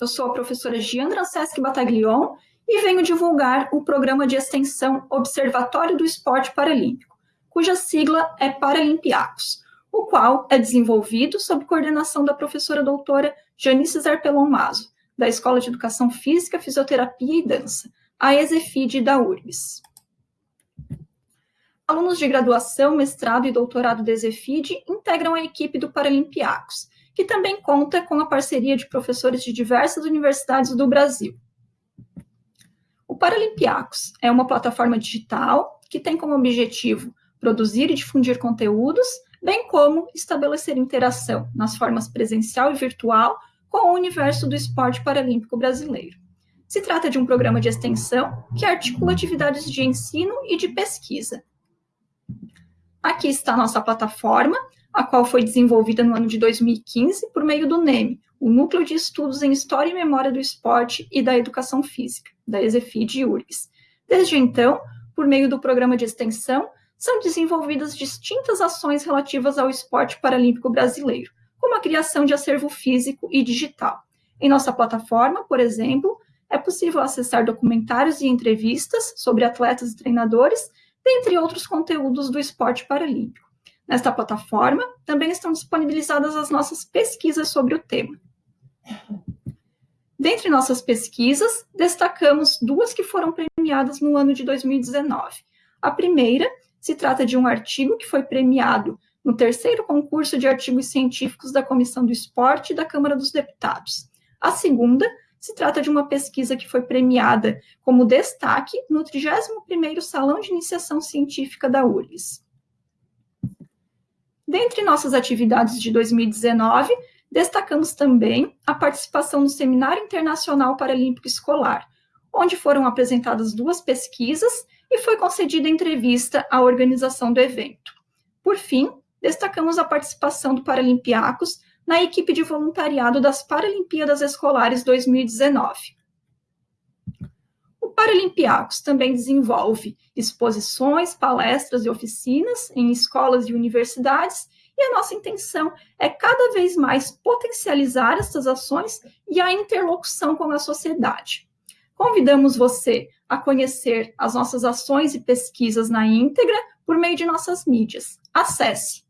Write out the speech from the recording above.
eu sou a professora Giandra Anseschi Bataglion e venho divulgar o programa de extensão Observatório do Esporte Paralímpico, cuja sigla é Paralimpiacos, o qual é desenvolvido sob coordenação da professora doutora Janice Zarpelon Mazo, da Escola de Educação Física, Fisioterapia e Dança, a ESEFID da URBS. Alunos de graduação, mestrado e doutorado da ESEFID integram a equipe do Paralimpiacos, que também conta com a parceria de professores de diversas universidades do Brasil. O Paralimpiacos é uma plataforma digital que tem como objetivo produzir e difundir conteúdos, bem como estabelecer interação nas formas presencial e virtual com o universo do esporte paralímpico brasileiro. Se trata de um programa de extensão que articula atividades de ensino e de pesquisa. Aqui está a nossa plataforma, a qual foi desenvolvida no ano de 2015 por meio do NEM, o Núcleo de Estudos em História e Memória do Esporte e da Educação Física, da ESEFID e URGS. Desde então, por meio do programa de extensão, são desenvolvidas distintas ações relativas ao esporte paralímpico brasileiro, como a criação de acervo físico e digital. Em nossa plataforma, por exemplo, é possível acessar documentários e entrevistas sobre atletas e treinadores, dentre outros conteúdos do esporte paralímpico. Nesta plataforma, também estão disponibilizadas as nossas pesquisas sobre o tema. Dentre nossas pesquisas, destacamos duas que foram premiadas no ano de 2019. A primeira se trata de um artigo que foi premiado no terceiro concurso de artigos científicos da Comissão do Esporte da Câmara dos Deputados. A segunda se trata de uma pesquisa que foi premiada como destaque no 31º Salão de Iniciação Científica da URGS. Dentre nossas atividades de 2019, destacamos também a participação no Seminário Internacional Paralímpico Escolar, onde foram apresentadas duas pesquisas e foi concedida entrevista à organização do evento. Por fim, destacamos a participação do Paralimpiacos na equipe de voluntariado das Paralimpíadas Escolares 2019. Paralimpiacos também desenvolve exposições, palestras e oficinas em escolas e universidades, e a nossa intenção é cada vez mais potencializar essas ações e a interlocução com a sociedade. Convidamos você a conhecer as nossas ações e pesquisas na íntegra por meio de nossas mídias. Acesse